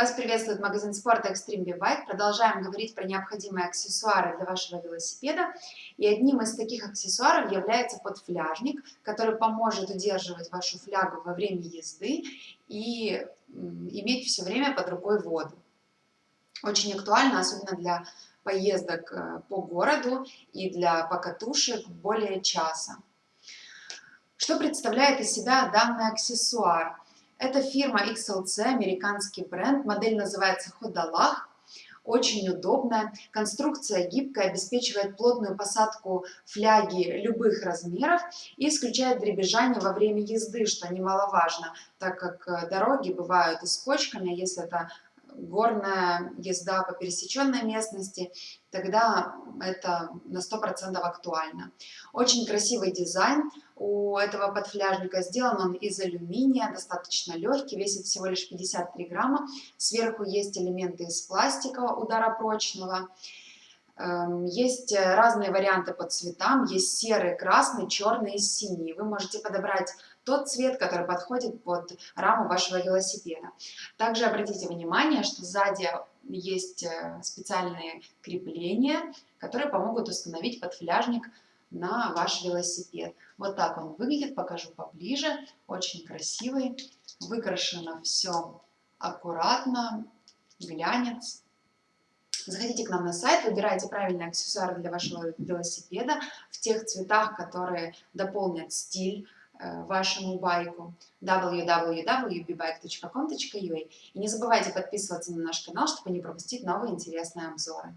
Вас приветствует магазин спорта Extreme B-Bike. Продолжаем говорить про необходимые аксессуары для вашего велосипеда. И одним из таких аксессуаров является подфляжник, который поможет удерживать вашу флягу во время езды и иметь все время под рукой воду. Очень актуально, особенно для поездок э, по городу и для покатушек более часа. Что представляет из себя данный аксессуар? Это фирма XLC, американский бренд, модель называется Ходалах. Очень удобная, конструкция гибкая, обеспечивает плотную посадку фляги любых размеров и исключает дребезжание во время езды, что немаловажно, так как э, дороги бывают и с кочками, если это горная езда по пересеченной местности, тогда это на 100% актуально. Очень красивый дизайн у этого подфляжника. Сделан он из алюминия, достаточно легкий, весит всего лишь 53 грамма. Сверху есть элементы из пластика ударопрочного. Эм, есть разные варианты по цветам. Есть серый, красный, черный и синий. Вы можете подобрать тот цвет, который подходит под раму вашего велосипеда. Также обратите внимание, что сзади есть э, специальные крепления, которые помогут установить подфляжник на ваш велосипед. Вот так он выглядит, покажу поближе. Очень красивый, выкрашено все аккуратно, глянец. Заходите к нам на сайт, выбирайте правильные аксессуары для вашего велосипеда в тех цветах, которые дополнят стиль Э, вашему байку www.bbike.com.ua и не забывайте подписываться на наш канал, чтобы не пропустить новые интересные обзоры.